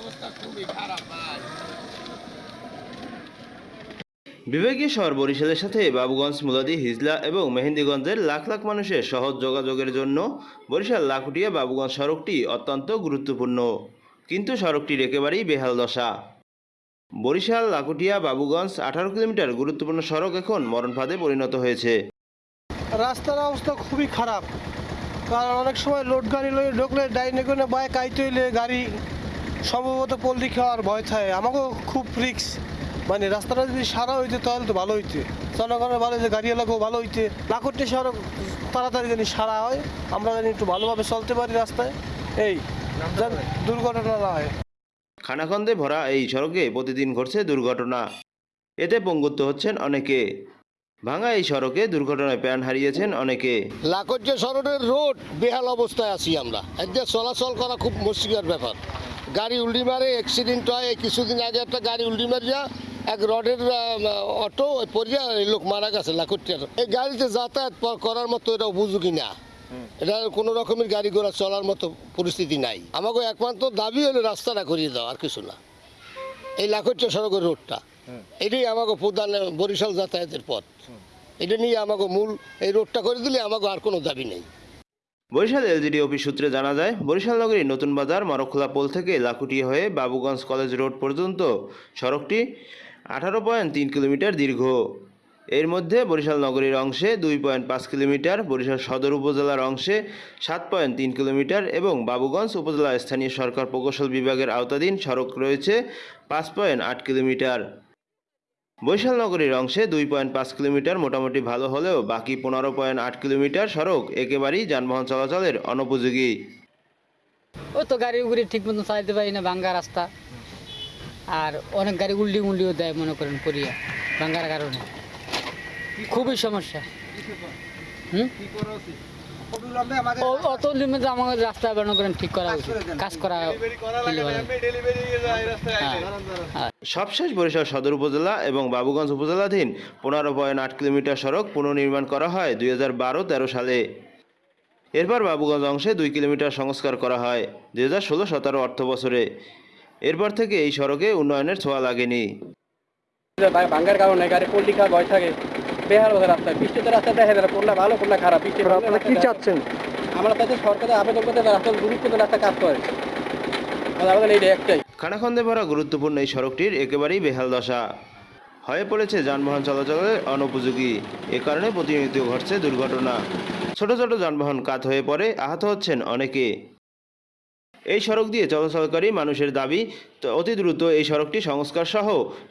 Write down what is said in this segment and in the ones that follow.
অবস্থা খুবই খারাপ ভাই। বিভাগীয় শহর বরিশালের সাথে বাবুগঞ্জ মুলাদি হিজলা এবং মেহেন্দিগঞ্জের লাখ লাখ মানুষের সহজ যোগাযোগের জন্য বরিশাল লাখুটিয়া বাবুগঞ্জ সড়কটি অত্যন্ত গুরুত্বপূর্ণ। কিন্তু সড়কটির একেবারেই বেহাল দশা। বরিশাল লাকুটিয়া বাবুগঞ্জ আঠারো কিলোমিটার গুরুত্বপূর্ণ সড়ক এখন মরণফাঁদে পরিণত হয়েছে। রাস্তার অবস্থা খুবই খারাপ। কারণ অনেক সময় লোড গাড়ি লয়ে ঢুকলে ডাইনে বাইক আইতে হইলে গাড়ি সম্ভবত পল্লি খাওয়ার ভয় থাকে। আমাকেও খুব রিক্স মানে রাস্তাটা যদি সারা হইতে তাহলে তো ভালো হইতে। জনগণের ভালো হইতে গাড়ি এলাকাও ভালো হইতে। লাখটি সড়ক তাড়াতাড়ি জানি সারা হয়। আমরা জানি একটু ভালোভাবে চলতে পারি রাস্তায়। এই যেন দুর্ঘটনা না হয়। খানাখন্দে ভরা এই সড়কে প্রতিদিন ঘটছে দুর্ঘটনা। এতে পঙ্গুত্ব হচ্ছেন অনেকে। ভাঙা এই সড়কে দুর্ঘটনায় প্রাণ হারিয়েছেন অনেকে। লাকজ্জে সড়কের রোড বেহাল অবস্থায় আছি আমরা। এদিকে চলাচল করা খুব মুশকিলের ব্যাপার। গাড়ি উল্টি মারে অ্যাক্সিডেন্ট হয় এই কিছুদিন আগে একটা গাড়ি উল্টি মারিয়া এক রডের অটো ওই পরিয়া এই লোক মারা গেছে লাকটিয়ার এই গাড়িতে যাতায়াত করার মতো এটা উপযোগী না এটা কোনো রকমের গাড়ি ঘোড়া চলার মতো পরিস্থিতি নাই। আমাকে একমাত্র দাবি হলো রাস্তাটা করিয়ে দাও আর কিছু না। এই লাকজ্জে সড়কের রোডটা। এটাই আমাকে প্রধান বরিশাল যাতায়াতের পথ। এটা নিয়ে আমাকে মূল এই রোডটা করে দিলে আমাকে আর কোনো দাবি নেই। বরিশাল এলজিডি অফিস সূত্রে জানা যায়, বরিশাল নগরীর নতুন বাজার মরখোলা পোল থেকে লাকুটি হয়ে বাবুগঞ্জ কলেজ রোড পর্যন্ত। সড়কটি আঠারো পয়েন্ট তিন কিলোমিটার দীর্ঘ। এর মধ্যে বরিশাল নগরীর অংশে দুই পয়েন্ট পাঁচ কিলোমিটার, বরিশাল সদর উপজেলার অংশে সাত পয়েন্ট তিন কিলোমিটার এবং বাবুগঞ্জ উপজেলা স্থানীয় সরকার প্রকৌশল বিভাগের আওতাধীন সড়ক রয়েছে পাঁচ পয়েন্ট আট কিলোমিটার। বরিশাল নগরীর অংশে দুই পয়েন্ট পাঁচ কিলোমিটার মোটামুটি ভালো হলেও বাকি পনেরো পয়েন্ট আট কিলোমিটার সড়ক একেবারেই যানবাহন চলাচলের অনুপযোগী। ও তো গাড়ি ঠিক মতো চালাতে পারি না, ভাঙ্গা রাস্তা। আর অনেক গাড়ি উল্টি উল্টিও দেয় মনে করেন পরিয়া ভাঙ্গার কারণে। খুবই সমস্যা। হুম? অত লিমিটে আমাদের রাস্তা ঠিক করা উচিত কাজ করা হলে ভালো। হ্যাঁ, হ্যাঁ। সবশেষ বরিশাল সদর উপজেলা এবং বাবুগঞ্জ উপজেলাধীন পনেরো পয়েন্ট আট কিলোমিটার সড়ক পুনর্নির্মাণ করা হয় দুই হাজার বারো তেরো সালে। এরপর বাবুগঞ্জ অংশে দুই কিলোমিটার সংস্কার করা হয় দুই হাজার ষোলো সতেরো অর্থ বছরে। এরপর থেকে এই সড়কে উন্নয়নের ছোঁয়া লাগেনি। ভাঙ্গার কারণে গাড়ি পল্লি খাওয়ার ভয় থাকে। বেহাল হয়ে রাস্তা বৃষ্টিতে রাস্তা দেখা যায় কোনটা ভালো কোনটা খারাপ বৃষ্টি আপনারা কি চাচ্ছেন? আমরা তাতে সরকারের আবেদন করতে রাস্তা গুরুত্ব রাস্তা কাজ করে। আমাদের এইটা একটাই। খানাখন্দে ভরা গুরুত্বপূর্ণ এই সড়কটির একেবারেই বেহাল দশা। হয়ে পড়েছে যানবাহন চলাচলের অনুপযোগী। এ কারণে প্রতিনিয়ত ঘটছে দুর্ঘটনা। ছোট ছোট যানবাহন কাত হয়ে পড়ে আহত হচ্ছেন অনেকে। এই সড়ক দিয়ে চলাচলকারী মানুষের দাবি তো অতি দ্রুত এই সড়কটি সংস্কার সহ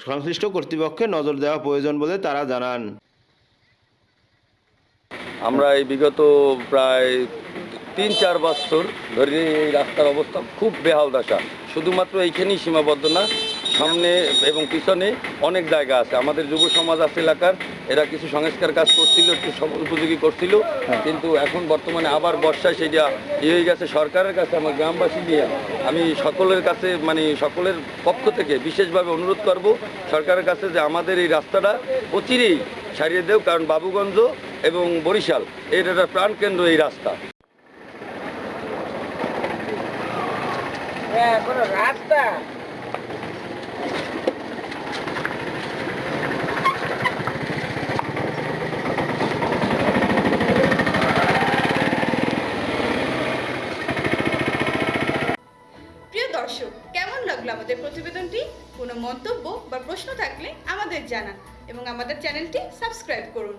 সংশ্লিষ্ট কর্তৃপক্ষের নজর দেওয়া প্রয়োজন বলে তারা জানান। আমরা এই বিগত প্রায় তিন চার বছর ধরে এই রাস্তার অবস্থা খুব বেহাল দশা। শুধুমাত্র এইখানেই সীমাবদ্ধ না সামনে এবং পিছনে অনেক জায়গা আছে। আমাদের যুব সমাজ আছে এলাকার এরা কিছু সংস্কার কাজ করছিল একটু উপযোগী করছিল। কিন্তু এখন বর্তমানে আবার বর্ষায় সেটা ইয়ে হয়ে গেছে। সরকারের কাছে আমার গ্রামবাসী নিয়ে আমি সকলের কাছে মানে সকলের পক্ষ থেকে বিশেষভাবে অনুরোধ করব সরকারের কাছে যে আমাদের এই রাস্তাটা অচিরেই সারিয়ে দেও। কারণ বাবুগঞ্জ এবং বরিশাল এর একটা প্রাণকেন্দ্র এই রাস্তা। প্রিয় দর্শক, কেমন লাগল আমাদের প্রতিবেদনটি? কোনো মন্তব্য বা প্রশ্ন থাকলে আমাদের জানান এবং আমাদের চ্যানেলটি সাবস্ক্রাইব করুন।